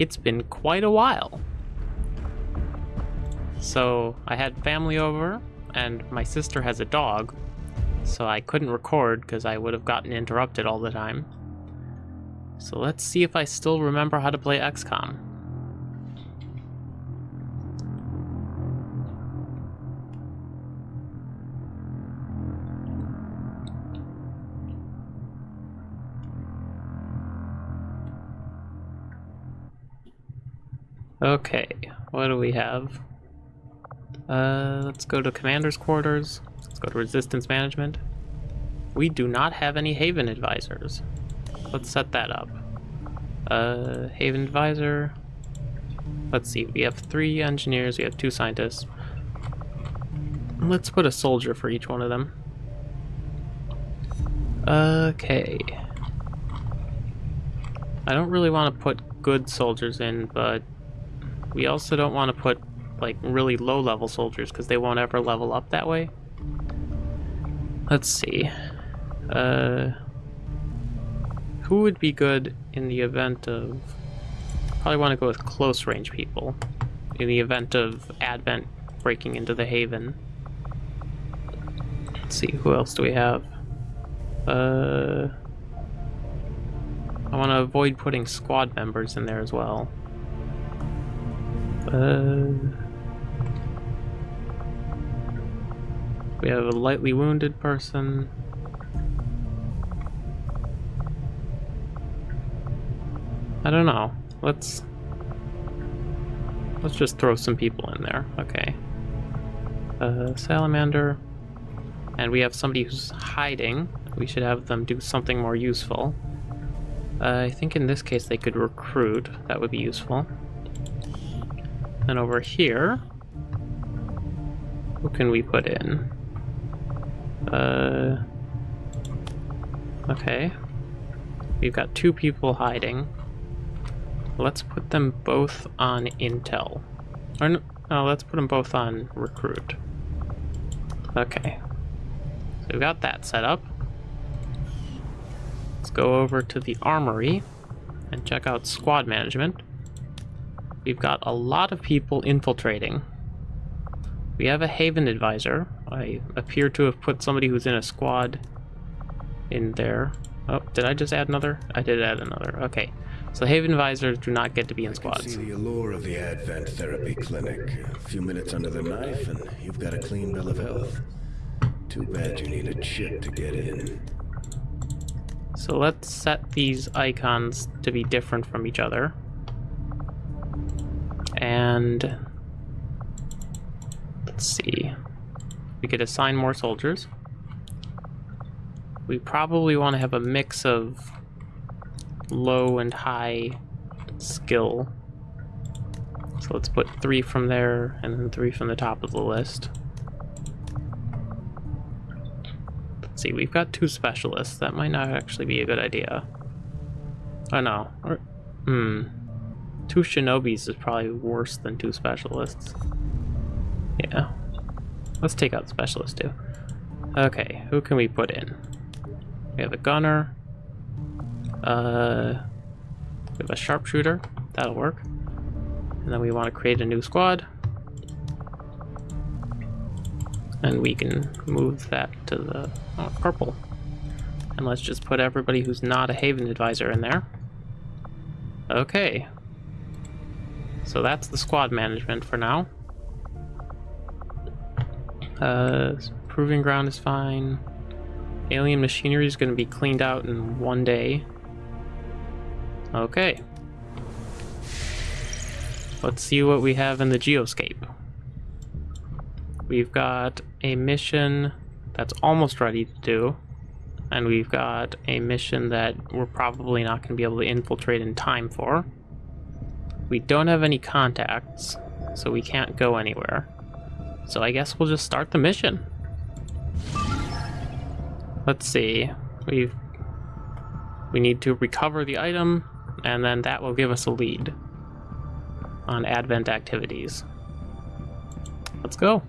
it's been quite a while. So I had family over, and my sister has a dog, so I couldn't record because I would have gotten interrupted all the time. So let's see if I still remember how to play XCOM. Okay, what do we have? Uh, let's go to Commander's Quarters. Let's go to Resistance Management. We do not have any Haven Advisors. Let's set that up. Uh, Haven Advisor. Let's see, we have three engineers, we have two scientists. Let's put a soldier for each one of them. Okay. I don't really want to put good soldiers in, but we also don't want to put like really low level soldiers because they won't ever level up that way. Let's see. Uh, who would be good in the event of... Probably want to go with close range people. In the event of Advent breaking into the Haven. Let's see, who else do we have? Uh, I want to avoid putting squad members in there as well. Uh, we have a lightly wounded person. I don't know. Let's let's just throw some people in there. Okay. Uh, salamander, and we have somebody who's hiding. We should have them do something more useful. Uh, I think in this case they could recruit. That would be useful. And over here, who can we put in? Uh, okay. We've got two people hiding. Let's put them both on Intel. Or no, let's put them both on Recruit. Okay. So we've got that set up. Let's go over to the Armory and check out Squad Management. We've got a lot of people infiltrating. We have a Haven Advisor. I appear to have put somebody who's in a squad in there. Oh, did I just add another? I did add another. Okay. So Haven Advisors do not get to be in squads. I see the allure of the Advent Therapy Clinic. A few minutes under the knife and you've got a clean bill of health. Too bad you need a chip to get in. So let's set these icons to be different from each other and let's see. We could assign more soldiers. We probably want to have a mix of low and high skill. So let's put three from there and then three from the top of the list. Let's see, we've got two specialists. That might not actually be a good idea. Oh no. Or, hmm. Two shinobis is probably worse than two specialists. Yeah. Let's take out specialist too. Okay, who can we put in? We have a gunner. Uh, we have a sharpshooter. That'll work. And then we want to create a new squad. And we can move that to the oh, purple. And let's just put everybody who's not a Haven advisor in there. Okay, so that's the squad management for now. Uh, proving ground is fine. Alien machinery is going to be cleaned out in one day. Okay. Let's see what we have in the geoscape. We've got a mission that's almost ready to do. And we've got a mission that we're probably not going to be able to infiltrate in time for. We don't have any contacts, so we can't go anywhere. So I guess we'll just start the mission. Let's see. We've we need to recover the item, and then that will give us a lead on Advent activities. Let's go.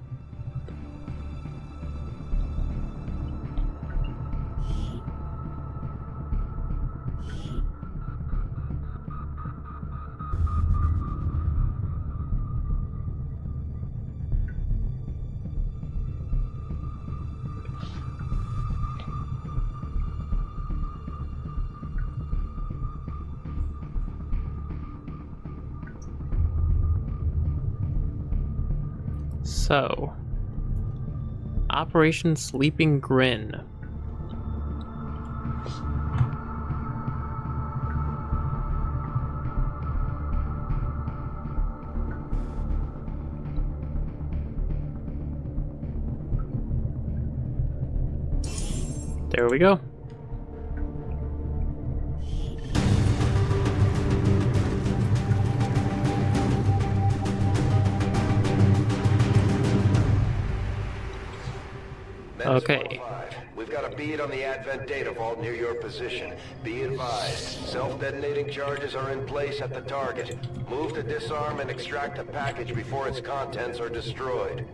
So, Operation Sleeping Grin. There we go. Okay. We've got a bead on the Advent data vault near your position. Be advised, self-detonating charges are in place at the target. Move to disarm and extract the package before its contents are destroyed.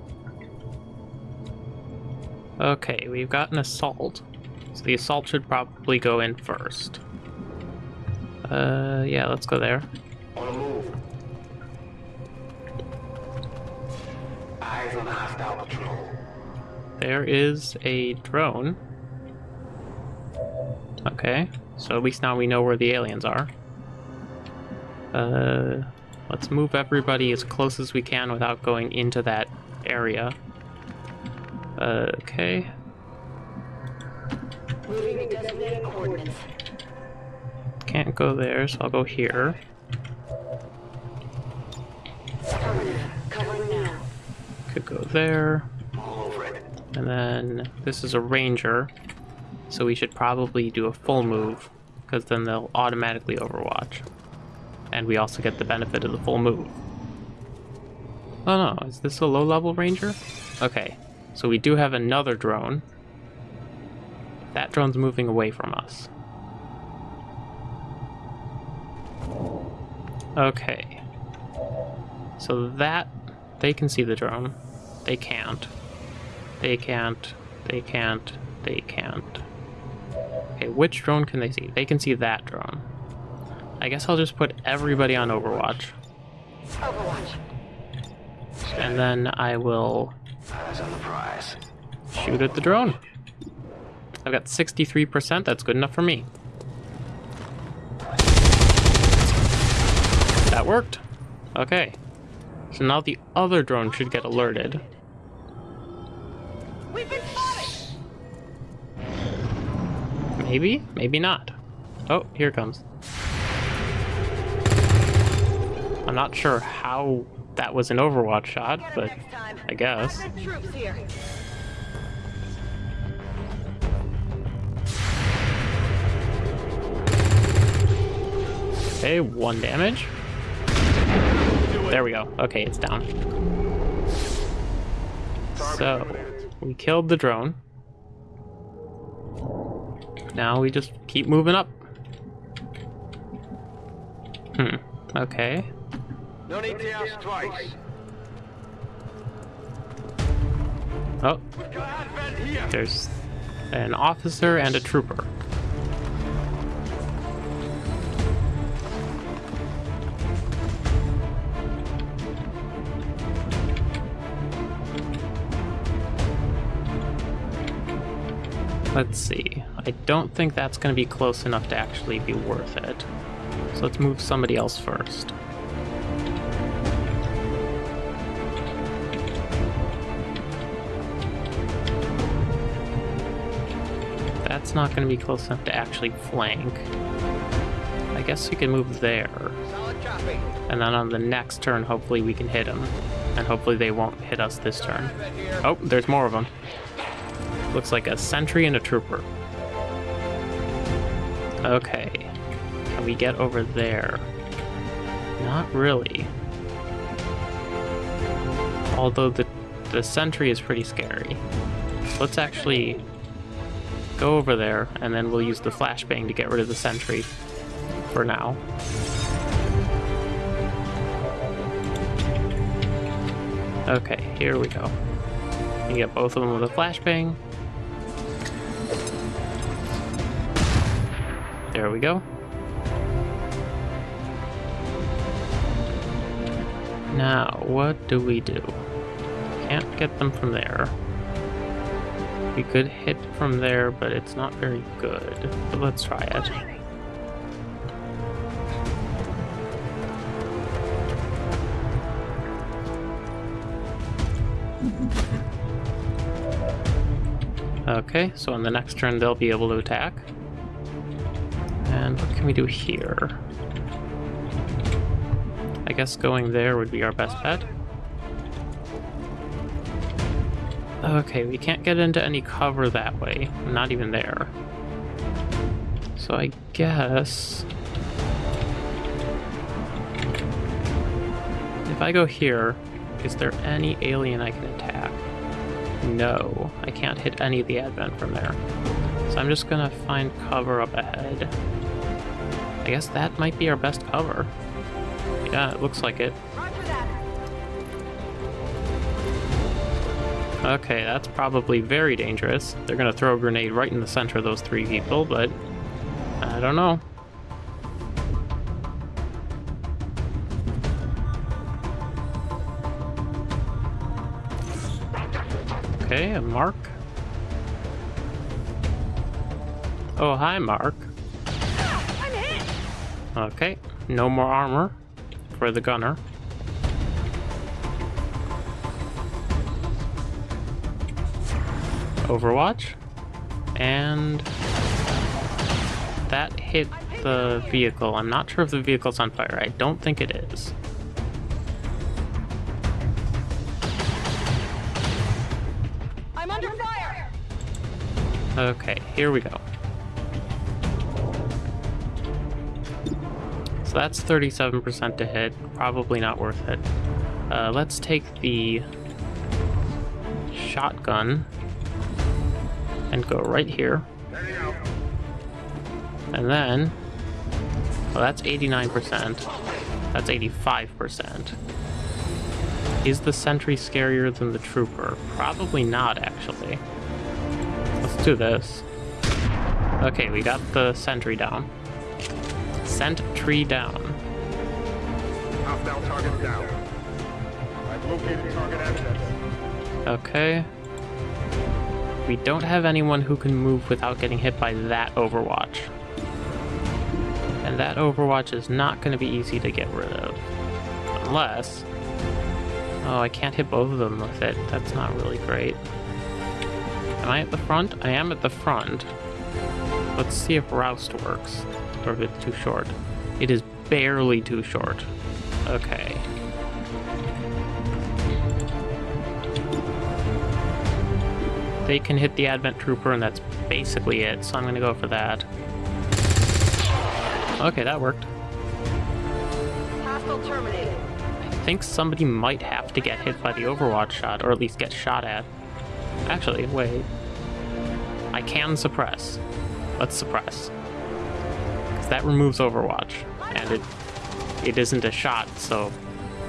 Okay, we've got an assault. So the assault should probably go in first. Uh, yeah, let's go there. On the move. Eyes on the hostile patrol. There is a drone. Okay, so at least now we know where the aliens are. Uh, let's move everybody as close as we can without going into that area. Uh, okay, Moving to designated coordinates. can't go there, so I'll go here. Affirmative. Covering now. Could go there. And then this is a ranger, so we should probably do a full move, because then they'll automatically overwatch. And we also get the benefit of the full move. Oh no, is this a low level ranger? Okay, so we do have another drone. That drone's moving away from us. Okay. So that, they can see the drone. They can't. They can't. They can't. They can't. Okay, which drone can they see? They can see that drone. I guess I'll just put everybody on Overwatch. Overwatch. And then I will Eyes on the prize. shoot at the drone. I've got 63%, that's good enough for me. That worked. Okay. So now the other drone should get alerted. Maybe, maybe not. Oh, here it comes. I'm not sure how that was an Overwatch shot, but. I guess. Advent. Okay, one damage. There we go. Okay, it's down. So, we killed the drone. Now we just keep moving up. Hmm, okay. No need to ask twice. Oh, We've got Advent here. there's an officer and a trooper. Let's see. I don't think that's going to be close enough to actually be worth it. So let's move somebody else first. That's not going to be close enough to actually flank. I guess we can move there. And then on the next turn, hopefully we can hit them. And hopefully they won't hit us this turn. Oh, there's more of them. Looks like a sentry and a trooper. Okay. Can we get over there? Not really. Although the, the sentry is pretty scary. Let's actually go over there, and then we'll use the flashbang to get rid of the sentry for now. Okay, here we go. You get both of them with a flashbang. There we go. Now, what do we do? Can't get them from there. We could hit from there, but it's not very good. But let's try it. Okay, so on the next turn they'll be able to attack. We do here? I guess going there would be our best bet. Okay, we can't get into any cover that way. Not even there. So I guess... If I go here, is there any alien I can attack? No, I can't hit any of the advent from there. So I'm just gonna find cover up ahead. I guess that might be our best cover. Yeah, it looks like it. Okay, that's probably very dangerous. They're gonna throw a grenade right in the center of those three people, but I don't know. Okay, a mark. Oh, hi, Mark. Okay, no more armor for the gunner. Overwatch. And that hit the vehicle. I'm not sure if the vehicle's on fire. I don't think it is. I'm under fire! Okay, here we go. That's 37% to hit. Probably not worth it. Uh, let's take the shotgun and go right here. And then, well, that's 89%. That's 85%. Is the sentry scarier than the trooper? Probably not, actually. Let's do this. Okay, we got the sentry down. Sentry down. Hostile target down. I've located target access. Okay. We don't have anyone who can move without getting hit by that Overwatch. And that Overwatch is not going to be easy to get rid of. Unless... Oh, I can't hit both of them with it. That's not really great. Am I at the front? I am at the front. Let's see if Roust works. Or if it's too short. It is barely too short. Okay. They can hit the Advent Trooper, and that's basically it, so I'm gonna go for that. Okay, that worked. I think somebody might have to get hit by the Overwatch shot, or at least get shot at. Actually, wait. I can suppress. Let's suppress. That removes Overwatch, and it it isn't a shot, so...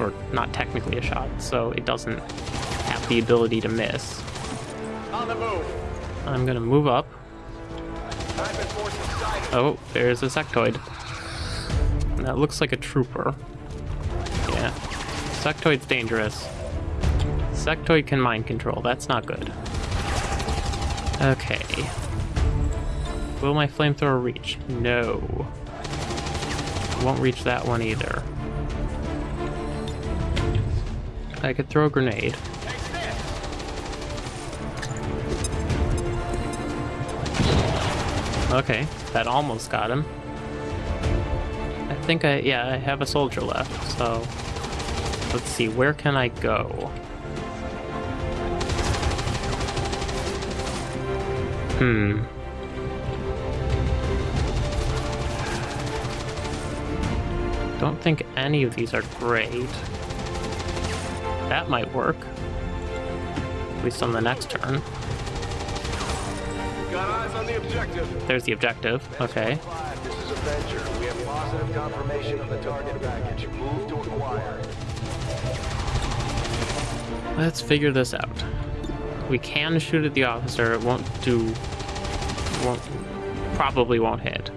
Or not technically a shot, so it doesn't have the ability to miss. On the move. I'm gonna move up. Oh, there's a sectoid. And that looks like a trooper. Yeah. Sectoid's dangerous. Sectoid can mind control. That's not good. Okay. Will my flamethrower reach? No. Won't reach that one either. I could throw a grenade. Okay, that almost got him. I think I, yeah, I have a soldier left, so let's see, where can I go? Hmm. Don't think any of these are great. That might work. At least on the next turn. Got eyes on the objective. There's the objective. Okay. This is Avenger. We have positive confirmation of the target package. Move to acquire. Let's figure this out. We can shoot at the officer. It won't do... Won't... Probably won't hit.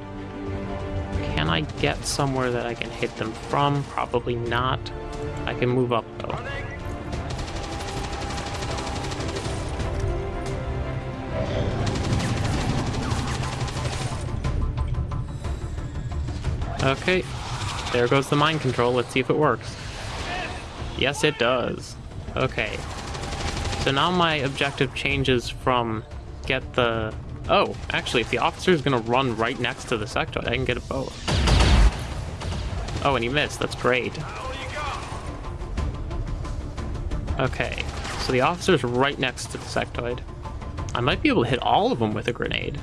I get somewhere that I can hit them from? Probably not. I can move up, though. Okay. There goes the mind control. Let's see if it works. Yes, it does. Okay. So now my objective changes from get the... Oh, actually, if the officer is going to run right next to the sectoid, I can get a both. Oh, and he missed. That's great. Okay, so the officer's right next to the sectoid. I might be able to hit all of them with a grenade.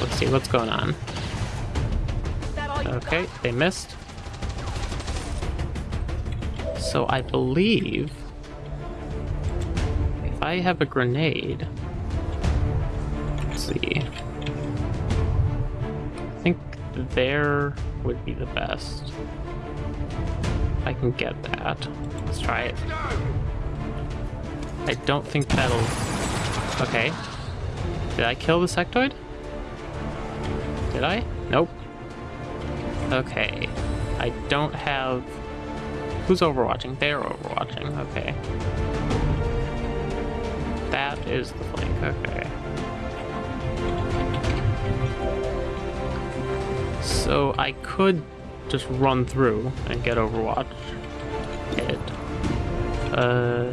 Let's see what's going on. Okay, they missed. So I believe if I have a grenade, let's see. There would be the best. I can get that. Let's try it. I don't think that'll. Okay. Did I kill the sectoid? Did I? Nope. Okay. I don't have... Who's overwatching? They're overwatching. Okay. That is the flank. Okay. So I could just run through and get Overwatch hit. Uh,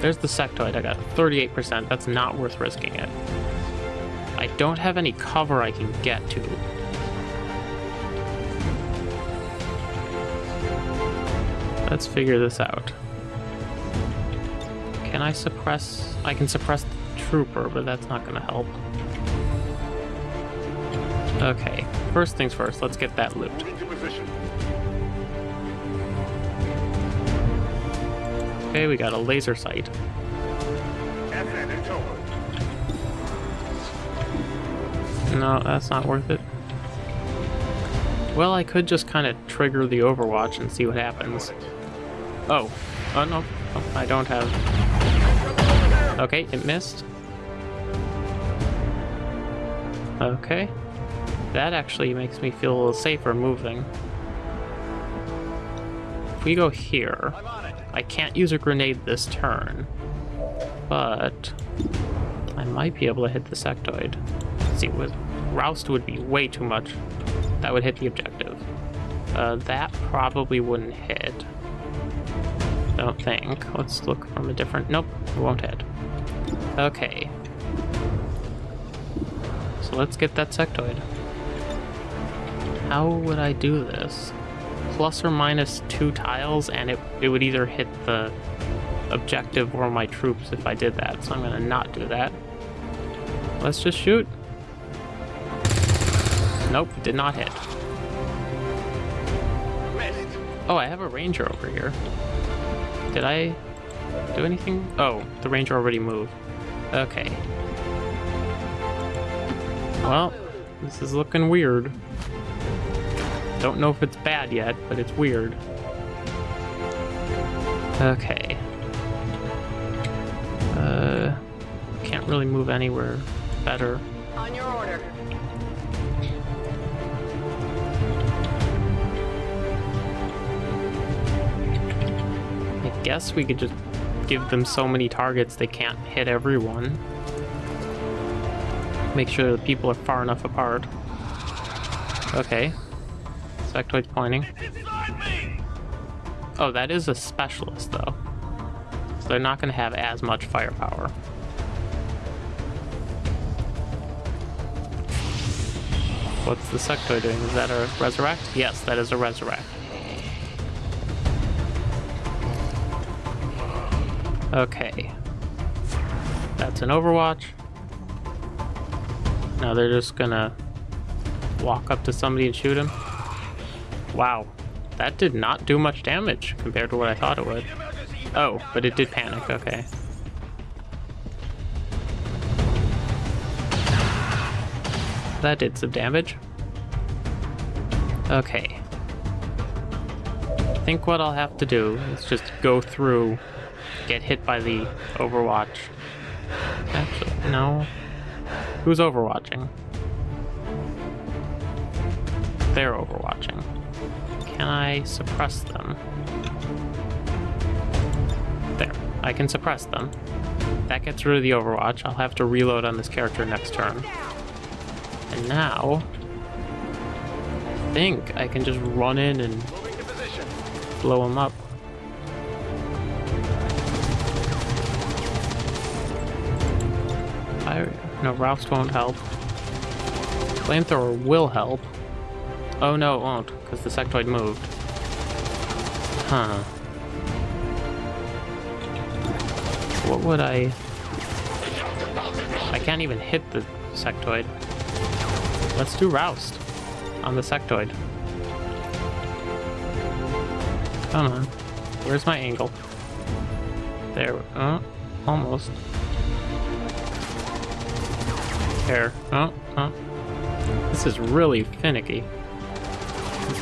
there's the sectoid. I got 38%. That's not worth risking it. I don't have any cover I can get to. Let's figure this out. Can I suppress... I can suppress the trooper, but that's not going to help. Okay, first things first, let's get that loot. Moving to position. Okay, we got a laser sight. FN in tow. No, that's not worth it. Well, I could just kind of trigger the Overwatch and see what happens. Oh. Oh, no. Oh, I don't have... Okay, it missed. Okay. That actually makes me feel a little safer moving. If we go here, I can't use a grenade this turn, but I might be able to hit the sectoid. See, with Roust would be way too much. That would hit the objective. Uh, that probably wouldn't hit. Don't think. Let's look from a different... Nope, it won't hit. Okay. So let's get that sectoid. How would I do this? Plus or minus two tiles, and it, it would either hit the objective or my troops if I did that, so I'm gonna not do that. Let's just shoot. Nope, did not hit. Oh, I have a ranger over here. Did I do anything? Oh, the ranger already moved. Okay. Well, this is looking weird. Don't know if it's bad yet, but it's weird. Okay. Uh, can't really move anywhere better. On your order. I guess we could just give them so many targets they can't hit everyone. Make sure the people are far enough apart. Okay. Sectoid's pointing. Oh, that is a specialist, though. So they're not going to have as much firepower. What's the sectoid doing? Is that a resurrect? Yes, that is a resurrect. Okay. That's an overwatch. Now they're just gonna walk up to somebody and shoot him. Wow. That did not do much damage compared to what I thought it would. Oh, but it did panic, okay. That did some damage. Okay. I think what I'll have to do is just go through, get hit by the Overwatch. Actually, no. Who's overwatching? They're overwatching. Can I suppress them? There. I can suppress them. That gets rid of the overwatch. I'll have to reload on this character next turn. And now... I think I can just run in and blow him up. Fire. No, Roust won't help. Flamethrower will help. Oh no, it won't, because the sectoid moved. Huh. What would I... I can't even hit the sectoid. Let's do Roust on the sectoid. Come on. Where's my angle? There. Oh, almost. There. Oh, oh. This is really finicky.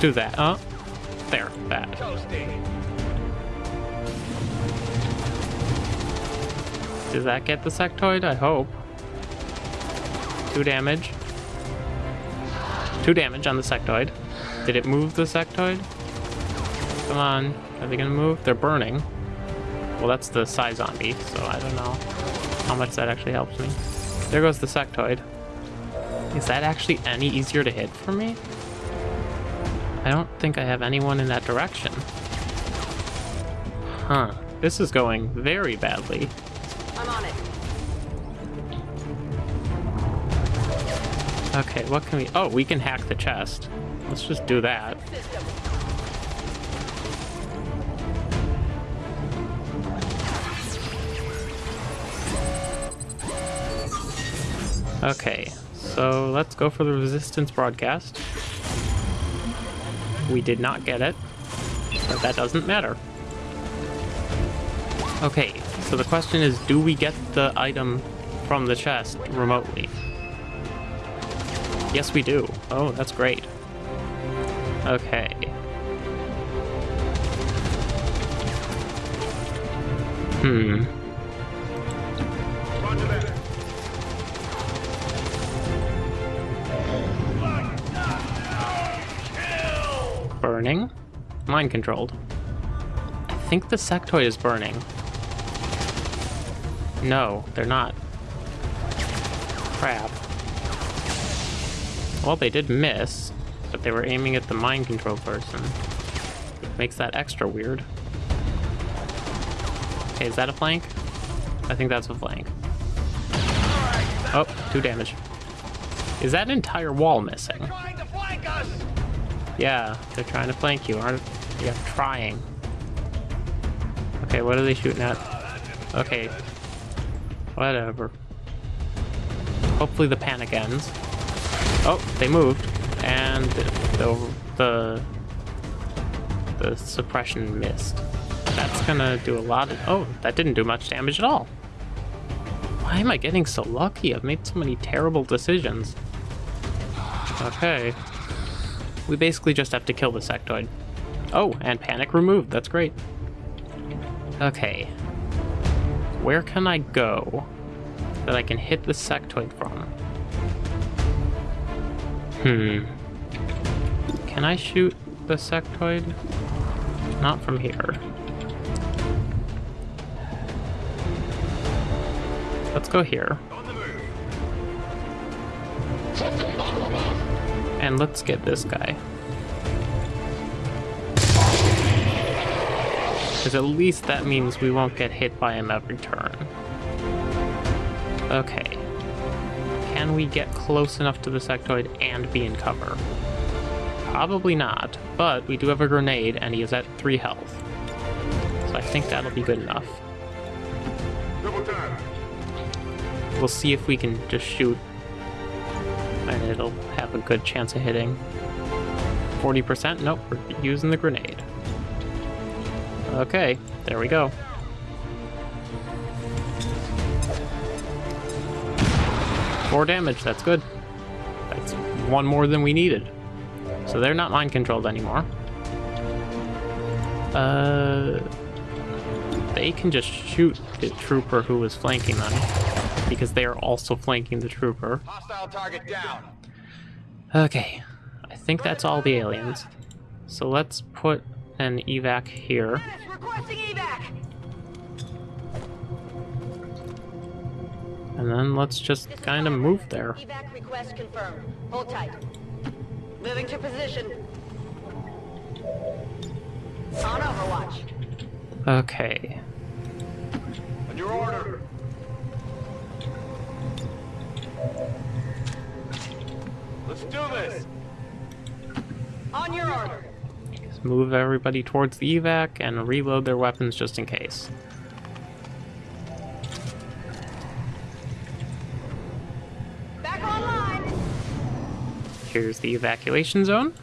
Do that. huh? there. That. Does that get the sectoid? I hope. Two damage. Two damage on the sectoid. Did it move the sectoid? Come on. Are they gonna move? They're burning. Well, that's the Psy zombie, so I don't know how much that actually helps me. There goes the sectoid. Is that actually any easier to hit for me? I don't think I have anyone in that direction. Huh. This is going very badly. I'm on it. Okay, what can we... Oh, we can hack the chest. Let's just do that. Okay, so let's go for the resistance broadcast. We did not get it, but that doesn't matter. Okay, so the question is, do we get the item from the chest remotely? Yes, we do. Oh, that's great. Okay. Hmm. Burning? Mind controlled. I think the sectoid is burning. No, they're not. Crap. Well, they did miss, but they were aiming at the mind control person. Makes that extra weird. Okay, is that a flank? I think that's a flank. Oh, two damage. Is that an entire wall missing? Yeah, they're trying to flank you, aren't Yeah, trying. Okay, what are they shooting at? Okay. Whatever. Hopefully the panic ends. Oh, they moved. And the, the, the suppression missed. That's gonna do a lot of... Oh, that didn't do much damage at all. Why am I getting so lucky? I've made so many terrible decisions. Okay. We basically just have to kill the sectoid. Oh, and panic removed. That's great. Okay. Where can I go that I can hit the sectoid from? Hmm. Can I shoot the sectoid? Not from here. Let's go here. On the move. And let's get this guy. Because at least that means we won't get hit by him every turn. Okay. Can we get close enough to the sectoid and be in cover? Probably not, but we do have a grenade and he is at 3 health. So I think that'll be good enough. We'll see if we can just shoot. And it'll have a good chance of hitting. 40%? Nope, we're using the grenade. Okay, there we go. Four damage, that's good. That's one more than we needed. So they're not mind controlled anymore. Uh, they can just shoot the trooper who was flanking them because they are also flanking the trooper. Hostile target down. Okay, I think that's all the aliens. So let's put an evac here. Evac. And then let's just kind of move there. Evac request confirmed. Hold tight. Moving to position. On Overwatch. Okay. On your order. Let's do this. On your order. Just move everybody towards the evac and reload their weapons just in case. Back online. Here's the evacuation zone.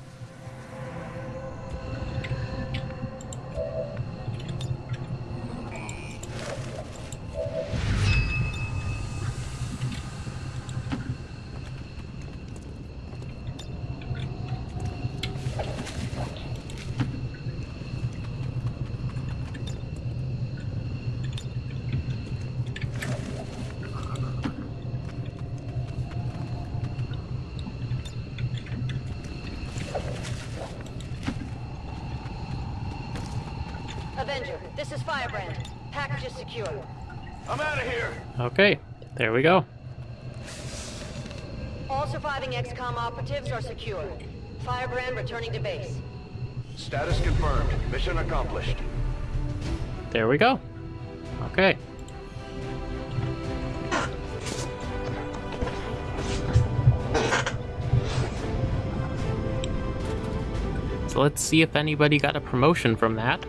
This is Firebrand. Package is secure. I'm out of here! Okay, there we go. All surviving XCOM operatives are secure. Firebrand returning to base. Status confirmed. Mission accomplished. There we go. Okay. So let's see if anybody got a promotion from that.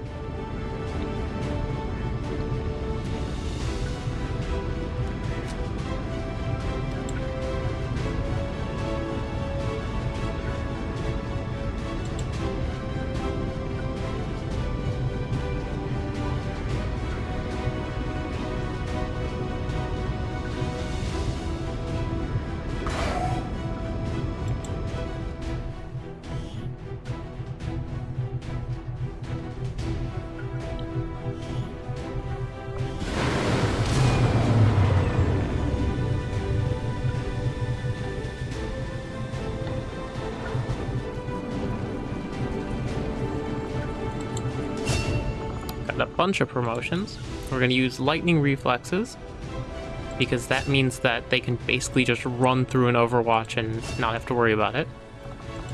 Bunch of promotions. We're going to use lightning reflexes because that means that they can basically just run through an Overwatch and not have to worry about it.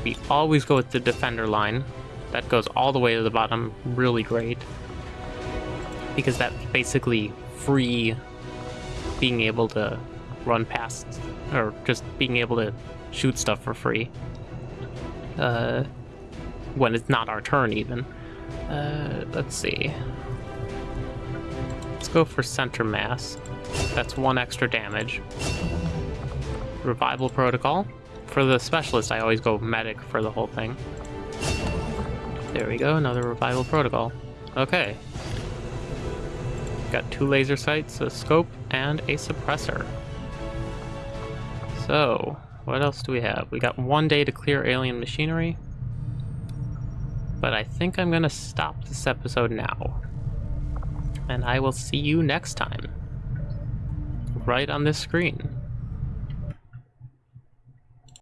We always go with the defender line. That goes all the way to the bottom, really great. Because that's basically free being able to run past, or just being able to shoot stuff for free. Uh, when it's not our turn, even. Uh, let's see. Go for center mass. That's one extra damage. Revival protocol. For the specialist, I always go medic for the whole thing. There we go, another revival protocol. Okay. Got two laser sights, a scope, and a suppressor. So, what else do we have? We got one day to clear alien machinery. But I think I'm gonna stop this episode now. And I will see you next time. Right on this screen.